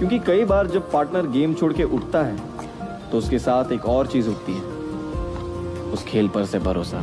क्योंकि कई बार जब पार्टनर गेम छोड़ के उठता है तो उसके साथ एक और चीज़ उठती है, उस खेल पर से भरोसा।